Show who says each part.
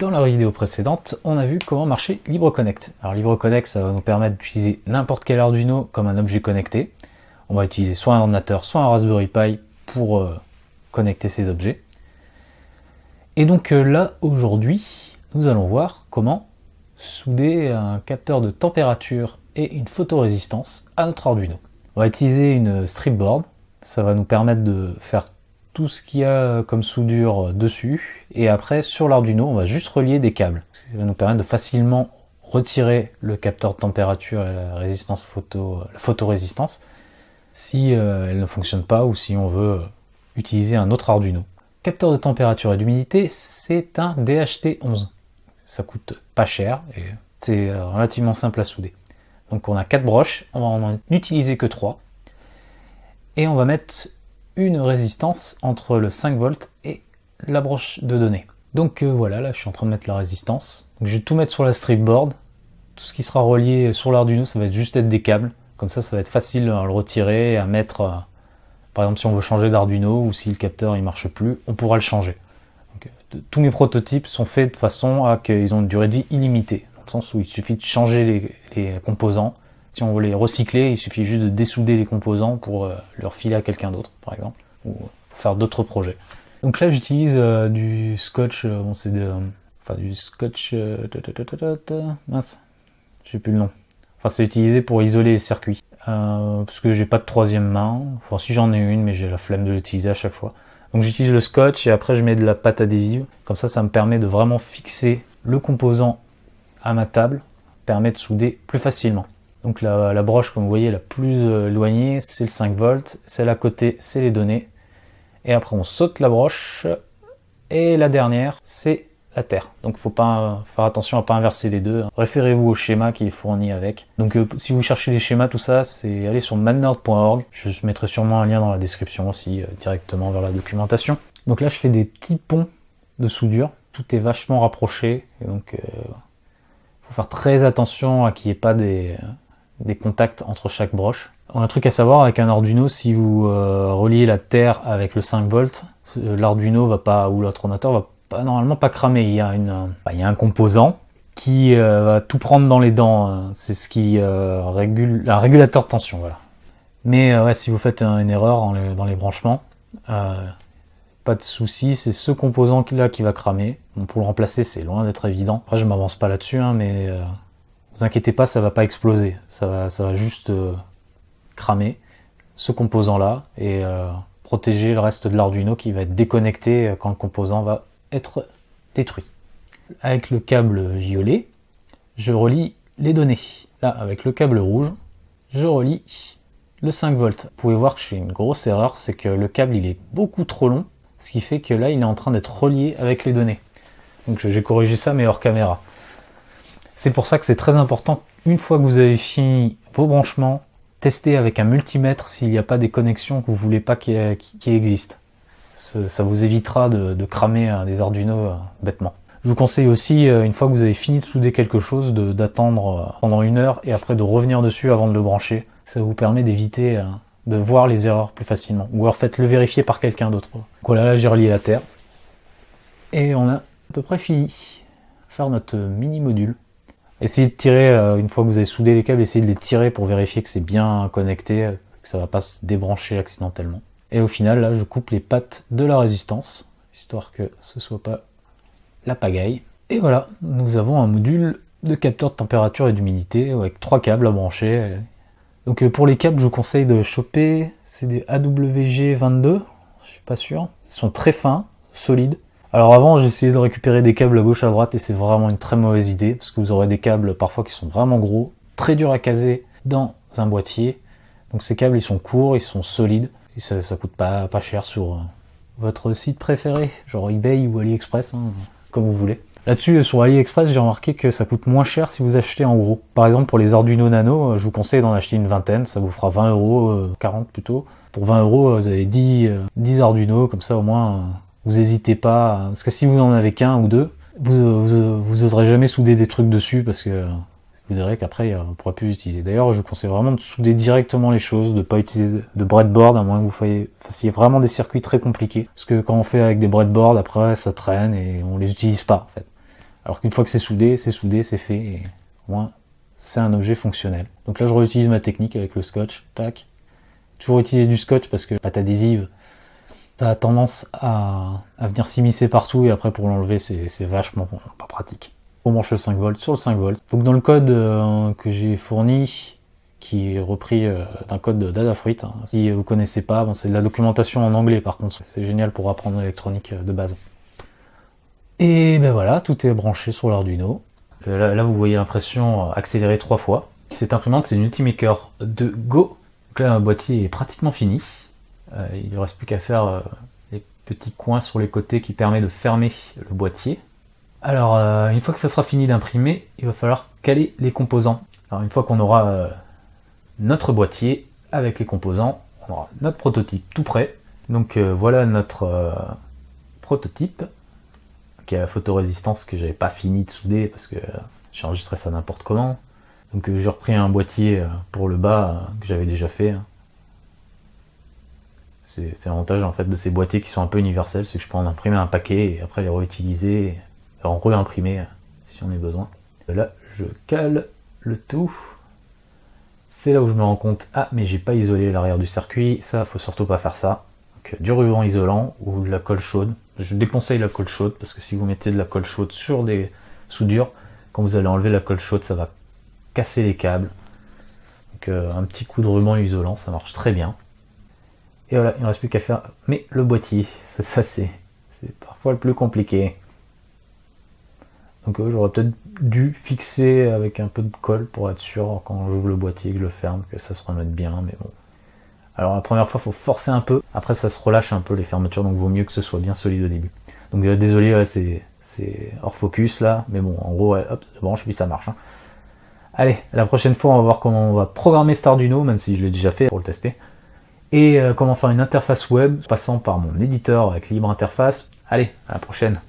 Speaker 1: Dans la vidéo précédente, on a vu comment marcher LibreConnect. Alors LibreConnect, ça va nous permettre d'utiliser n'importe quel Arduino comme un objet connecté. On va utiliser soit un ordinateur, soit un Raspberry Pi pour euh, connecter ces objets. Et donc euh, là, aujourd'hui, nous allons voir comment souder un capteur de température et une photorésistance à notre Arduino. On va utiliser une stripboard, ça va nous permettre de faire tout ce qu'il y a comme soudure dessus. Et après, sur l'Arduino, on va juste relier des câbles. Ça va nous permettre de facilement retirer le capteur de température et la résistance photo, la photorésistance si euh, elle ne fonctionne pas ou si on veut utiliser un autre Arduino. Capteur de température et d'humidité, c'est un DHT11. Ça coûte pas cher et c'est relativement simple à souder. Donc on a quatre broches, on va en utiliser que trois. Et on va mettre une résistance entre le 5 volts et la broche de données. Donc euh, voilà, là je suis en train de mettre la résistance. je vais tout mettre sur la stripboard. Tout ce qui sera relié sur l'Arduino, ça va être juste être des câbles. Comme ça, ça va être facile à le retirer, à mettre... Euh, par exemple, si on veut changer d'Arduino ou si le capteur il marche plus, on pourra le changer. Euh, tous mes prototypes sont faits de façon à qu'ils ont une durée de vie illimitée. Dans le sens où il suffit de changer les composants si on veut les recycler, il suffit juste de dessouder les composants pour euh, leur filer à quelqu'un d'autre, par exemple, ou faire d'autres projets. Donc là, j'utilise euh, du scotch, euh, bon, c'est de, enfin du scotch, mince, je sais plus le nom. Enfin, c'est utilisé pour isoler les circuits, parce que j'ai pas de troisième main. Enfin, si j'en ai une, mais j'ai la flemme de l'utiliser à chaque fois. Donc j'utilise le scotch et après je mets de la pâte adhésive. Comme ça, ça me permet de vraiment fixer le composant à ma table, permet de souder plus facilement. Donc la, broche, comme vous voyez, la plus euh, éloignée, c'est le 5 volts. Celle à côté, c'est les données. Et après, on saute la broche. Et la dernière, c'est la terre. Donc faut pas faire attention à pas inverser les deux. Référez-vous au schéma qui est fourni avec. Donc euh, si vous cherchez les schémas, tout ça, c'est aller sur madnerd.org. Je mettrai sûrement un lien dans la description aussi, euh, directement vers la documentation. Donc là, je fais des petits ponts de soudure. Tout est vachement rapproché. Donc, il faut faire très attention à qu'il n'y ait pas des, des contacts entre chaque broche. Un truc à savoir avec un Arduino, si vous euh, reliez la terre avec le 5 volts, euh, l'Arduino va pas ou l'autre ordinateur va pas, normalement pas cramer. Il y a, une, bah, il y a un composant qui euh, va tout prendre dans les dents. Hein. C'est ce qui régule un régulateur de tension, voilà. Mais ouais, si vous faites une erreur dans les, branchements, pas de souci, c'est ce composant là qui va cramer. pour le remplacer, c'est loin d'être évident. Après, je m'avance pas là-dessus, hein, mais vous inquiétez pas, ça va pas exploser. Ça va, juste euh, cramer ce composant-là et euh, protéger le reste de l'Arduino qui va être déconnecté euh, quand le composant va être détruit. Avec le câble violet, je relie les données. Là, avec le câble rouge, je relie le 5 volts. Vous pouvez voir que je fais une grosse erreur, c'est que le câble il est beaucoup trop long, ce qui fait que là il est en train d'être relié avec les données. Donc j'ai corrigé ça mais hors caméra. C'est pour ça que c'est très important, une fois que vous avez fini vos branchements, tester avec un multimètre s'il n'y a pas des connexions que vous ne voulez pas qui, existent. Ça, vous évitera de, cramer des Arduino euh, bêtement. Je vous conseille aussi, euh, une fois que vous avez fini de souder quelque chose, d'attendre euh, pendant une heure et après de revenir dessus avant de le brancher. Ça vous permet d'éviter de voir les erreurs plus facilement. Ou alors faites-le vérifier par quelqu'un d'autre. Voilà, là j'ai relié la terre. Et on a à peu près fini. Faire notre mini module. Essayez de tirer, euh, une fois que vous avez soudé les câbles, essayez de les tirer pour vérifier que c'est bien connecté, que ça va pas se débrancher accidentellement. Et au final, là, je coupe les pattes de la résistance, histoire que ce soit pas la pagaille. Et voilà, nous avons un module de capteur de température et d'humidité avec trois câbles à brancher. Donc euh, pour les câbles, je vous conseille de choper, c'est des AWG22, je suis pas sûr. Ils sont très fins, solides. Alors avant, j'ai essayé de récupérer des câbles à gauche à droite et c'est vraiment une très mauvaise idée parce que vous aurez des câbles parfois qui sont vraiment gros, très durs à caser dans un boîtier. Donc ces câbles, ils sont courts, ils sont solides et ça, coûte pas, pas cher sur euh, votre site préféré, genre eBay ou AliExpress, hein, comme vous voulez. Là-dessus, sur AliExpress, j'ai remarqué que ça coûte moins cher si vous achetez en gros. Par exemple, pour les Arduino Nano, euh, je vous conseille d'en acheter une vingtaine, ça vous fera 20 euros, 40 euh, plutôt. Pour 20 euros, vous avez 10, 10 Arduino, comme ça au moins vous n'hésitez pas, parce que si vous en avez qu'un ou deux, vous, vous, oserez jamais souder des trucs dessus parce que vous verrez qu'après on ne pourra plus utiliser. D'ailleurs, je conseille vraiment de souder directement les choses, de ne pas utiliser de breadboard à moins que vous fassiez vraiment des circuits très compliqués. Parce que quand on fait avec des breadboards, après ça traîne et on les utilise pas en fait. Alors qu'une fois que c'est soudé, c'est soudé, c'est fait, et au moins c'est un objet fonctionnel. Donc là je réutilise ma technique avec le scotch, tac. Toujours utiliser du scotch parce que la pâte adhésive, ça a tendance à, venir s'immiscer partout et après pour l'enlever c'est vachement pas pratique. On branche le 5 volts sur le 5 volts. Donc dans le code euh, que j'ai fourni, qui est repris euh, d'un code d'Adafruit. Hein. Si vous connaissez pas, bon, c'est de la documentation en anglais par contre, c'est génial pour apprendre l'électronique euh, de base. Et ben voilà, tout est branché sur l'Arduino. Là, vous voyez l'impression accélérée trois fois. Cette imprimante, c'est une Ultimaker de Go. Donc là, un boîtier est pratiquement fini. Il ne reste plus qu'à faire les petits coins sur les côtés qui permettent de fermer le boîtier. Alors, une fois que ça sera fini d'imprimer, il va falloir caler les composants. Alors, une fois qu'on aura notre boîtier avec les composants. On aura notre prototype tout prêt. Donc euh, voilà notre euh, prototype qui a la photorésistance que j'avais pas fini de souder parce que j'ai enregistré ça n'importe comment. Donc euh, j'ai repris un boîtier pour le bas que j'avais déjà fait. C'est l'avantage en fait de ces boîtiers qui sont un peu universels, c'est que je peux en imprimer un paquet et après les réutiliser, en réimprimer si on a besoin. Là je cale le tout c'est là où je me rends compte, ah mais j'ai pas isolé l'arrière du circuit, ça faut surtout pas faire ça. Donc, du ruban isolant ou de la colle chaude. Je déconseille la colle chaude parce que si vous mettez de la colle chaude sur des soudures, quand vous allez enlever la colle chaude, ça va casser les câbles. Donc euh, un petit coup de ruban isolant, ça marche très bien. Et voilà, il ne reste plus qu'à faire. Mais le boîtier, ça c'est parfois le plus compliqué. Donc euh, j'aurais peut-être dû fixer avec un peu de colle pour être sûr quand j'ouvre le boîtier que je le ferme que ça se remette bien, mais bon. Alors la première fois, il faut forcer un peu, après ça se relâche un peu les fermetures, donc vaut mieux que ce soit bien solide au début. Donc euh, désolé, c'est hors focus là, mais bon, en gros, hop, ça branche, puis ça marche. Hein. Allez, la prochaine fois, on va voir comment on va programmer Starduino, même si je l'ai déjà fait pour le tester. Et euh, comment faire une interface web, passant par mon éditeur avec Libre Interface. Allez, à la prochaine